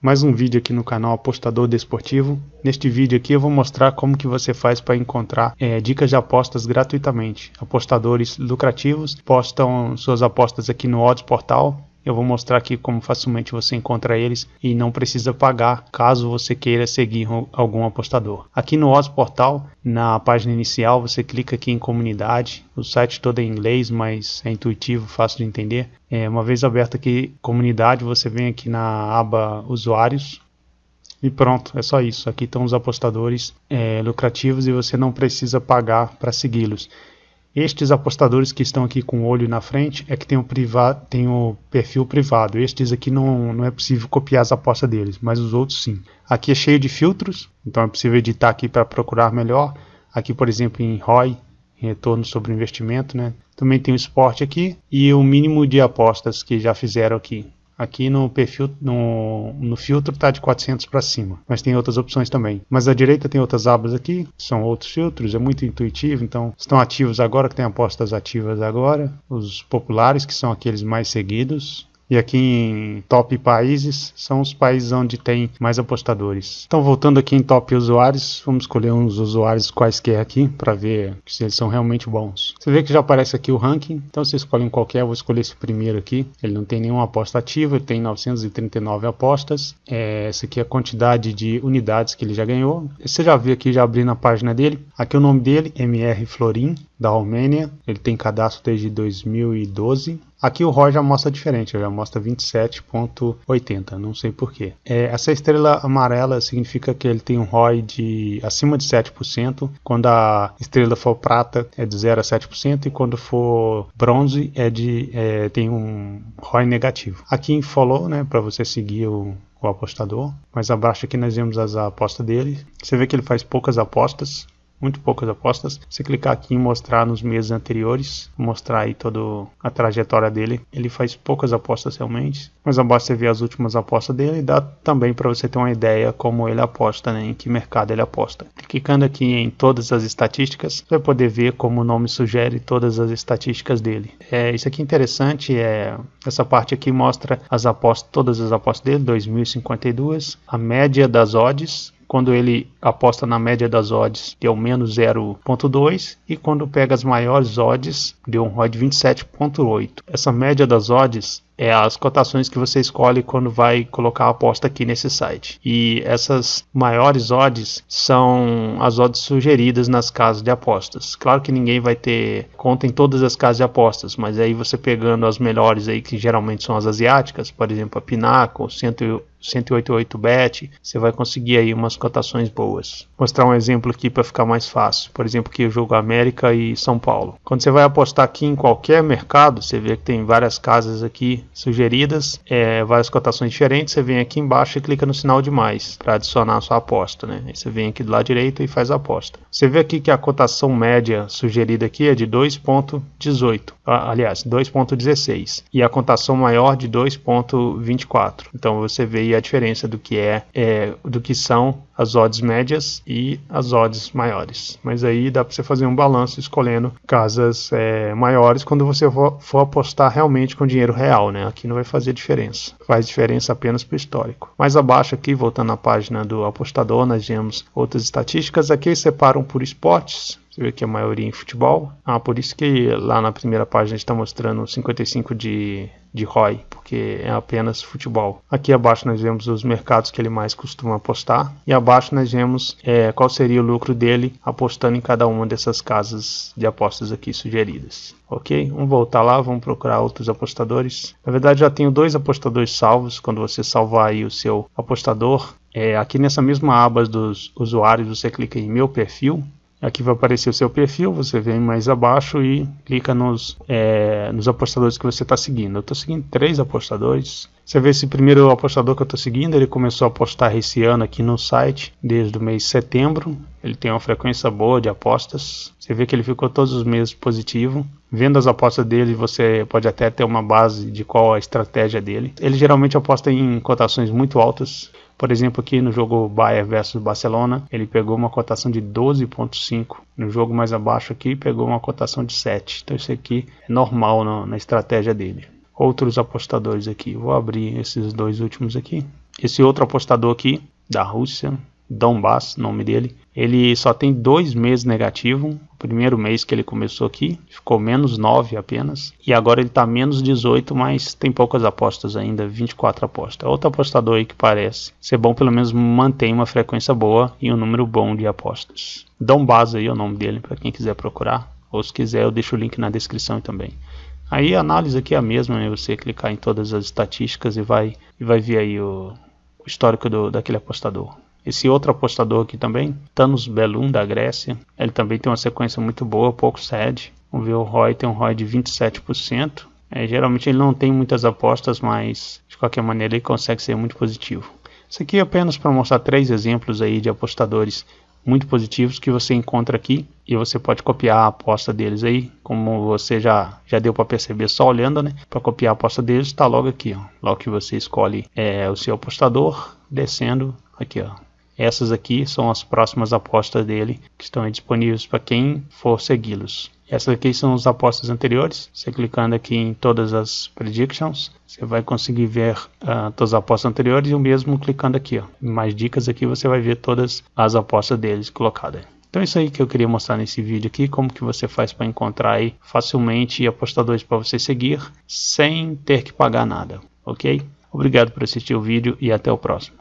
mais um vídeo aqui no canal Apostador Desportivo. Neste vídeo aqui eu vou mostrar como que você faz para encontrar é, dicas de apostas gratuitamente. Apostadores lucrativos postam suas apostas aqui no Odds Portal eu vou mostrar aqui como facilmente você encontra eles e não precisa pagar caso você queira seguir algum apostador. Aqui no Oz Portal, na página inicial, você clica aqui em comunidade. O site todo é em inglês, mas é intuitivo, fácil de entender. É, uma vez aberto aqui comunidade, você vem aqui na aba usuários, e pronto, é só isso. Aqui estão os apostadores é, lucrativos e você não precisa pagar para segui-los. Estes apostadores que estão aqui com o olho na frente é que tem o, tem o perfil privado. Estes aqui não, não é possível copiar as apostas deles, mas os outros sim. Aqui é cheio de filtros, então é possível editar aqui para procurar melhor. Aqui, por exemplo, em ROI, retorno sobre investimento, né? Também tem o esporte aqui e o mínimo de apostas que já fizeram aqui. Aqui no perfil, no, no filtro está de 400 para cima, mas tem outras opções também. Mas à direita tem outras abas aqui, são outros filtros, é muito intuitivo, então estão ativos agora, que tem apostas ativas agora, os populares, que são aqueles mais seguidos, e aqui em top países são os países onde tem mais apostadores. Então voltando aqui em top usuários, vamos escolher uns usuários quaisquer aqui para ver se eles são realmente bons. Você vê que já aparece aqui o ranking, então você escolhe um qualquer, eu vou escolher esse primeiro aqui. Ele não tem nenhuma aposta ativa, ele tem 939 apostas. É, essa aqui é a quantidade de unidades que ele já ganhou. Você já viu aqui, já abri na página dele. Aqui é o nome dele, MR Florin, da Romênia. Ele tem cadastro desde 2012. Aqui o ROI já mostra diferente, já mostra 27.80, não sei porquê. É, essa estrela amarela significa que ele tem um ROI de acima de 7%, quando a estrela for prata é de 0 a 7% e quando for bronze é de, é, tem um ROI negativo. Aqui em follow, né, para você seguir o, o apostador, mais abaixo aqui nós vemos as apostas dele. Você vê que ele faz poucas apostas, muito poucas apostas. Se clicar aqui em mostrar nos meses anteriores, mostrar aí toda a trajetória dele, ele faz poucas apostas realmente, mas abaixo você vê as últimas apostas dele e dá também para você ter uma ideia como ele aposta, né, em que mercado ele aposta. Clicando aqui em todas as estatísticas, você vai poder ver como o nome sugere todas as estatísticas dele. É, isso aqui é interessante, é, essa parte aqui mostra as apostas, todas as apostas dele, 2052, a média das odds, quando ele aposta na média das odds, deu menos 0.2 e quando pega as maiores odds, deu um ROI de 27.8. Essa média das odds é as cotações que você escolhe quando vai colocar a aposta aqui nesse site. E essas maiores odds são as odds sugeridas nas casas de apostas. Claro que ninguém vai ter conta em todas as casas de apostas, mas aí você pegando as melhores aí que geralmente são as asiáticas, por exemplo, a Pinnacle, 100 188bet, você vai conseguir aí umas cotações boas. Vou mostrar um exemplo aqui para ficar mais fácil. Por exemplo, que eu jogo América e São Paulo. Quando você vai apostar aqui em qualquer mercado, você vê que tem várias casas aqui sugeridas, é, várias cotações diferentes. Você vem aqui embaixo e clica no sinal de mais para adicionar a sua aposta, né? Aí você vem aqui do lado direito e faz a aposta. Você vê aqui que a cotação média sugerida aqui é de 2.18, aliás, 2.16 e a cotação maior de 2.24. Então você vê aí a diferença do que é, é do que são as odds médias e as odds maiores. Mas aí dá para você fazer um balanço escolhendo casas é, maiores quando você for, for, apostar realmente com dinheiro real, né? Aqui não vai fazer diferença, faz diferença apenas para o histórico. Mais abaixo aqui, voltando à página do apostador, nós vemos outras estatísticas. Aqui separam por esportes, você vê que a maioria em futebol. Ah, por isso que lá na primeira página está mostrando 55 de, de ROI, porque é apenas futebol. Aqui abaixo nós vemos os mercados que ele mais costuma apostar. E abaixo nós vemos é, qual seria o lucro dele apostando em cada uma dessas casas de apostas aqui sugeridas. Ok? Vamos voltar lá, vamos procurar outros apostadores. Na verdade já tenho dois apostadores salvos. Quando você salvar aí o seu apostador, é, aqui nessa mesma aba dos usuários você clica em meu perfil Aqui vai aparecer o seu perfil, você vem mais abaixo e clica nos, é, nos apostadores que você está seguindo. Eu estou seguindo três apostadores. Você vê esse primeiro apostador que eu estou seguindo, ele começou a apostar esse ano aqui no site, desde o mês de setembro. Ele tem uma frequência boa de apostas. Você vê que ele ficou todos os meses positivo. Vendo as apostas dele, você pode até ter uma base de qual a estratégia dele. Ele geralmente aposta em cotações muito altas. Por exemplo, aqui no jogo Bayern versus Barcelona, ele pegou uma cotação de 12.5. No jogo mais abaixo aqui, pegou uma cotação de 7. Então isso aqui é normal na, na estratégia dele. Outros apostadores aqui. Vou abrir esses dois últimos aqui. Esse outro apostador aqui, da Rússia, Donbass, nome dele, ele só tem dois meses negativo. O primeiro mês que ele começou aqui, ficou menos 9 apenas. E agora ele está menos 18, mas tem poucas apostas ainda, 24 apostas. Outro apostador aí que parece ser bom, pelo menos mantém uma frequência boa e um número bom de apostas. Donbass aí é o nome dele, para quem quiser procurar. Ou se quiser, eu deixo o link na descrição também. Aí a análise aqui é a mesma, né? Você clicar em todas as estatísticas e vai, e vai ver aí o, o histórico do, daquele apostador. Esse outro apostador aqui também, Thanos Belum da Grécia, ele também tem uma sequência muito boa, pouco cede. Vamos ver o ROI tem um ROI de 27%. É, geralmente ele não tem muitas apostas, mas de qualquer maneira ele consegue ser muito positivo. Isso aqui é apenas para mostrar três exemplos aí de apostadores muito positivos que você encontra aqui e você pode copiar a aposta deles aí, como você já, já deu para perceber só olhando, né? Para copiar a aposta deles está logo aqui, ó. Logo que você escolhe é, o seu apostador, descendo aqui, ó. Essas aqui são as próximas apostas dele que estão disponíveis para quem for segui-los. Essas aqui são as apostas anteriores. Você clicando aqui em todas as predictions, você vai conseguir ver uh, todas as apostas anteriores e o mesmo clicando aqui. Ó. Mais dicas aqui você vai ver todas as apostas deles colocadas. Então é isso aí que eu queria mostrar nesse vídeo aqui, como que você faz para encontrar aí facilmente apostadores para você seguir sem ter que pagar nada, ok? Obrigado por assistir o vídeo e até o próximo.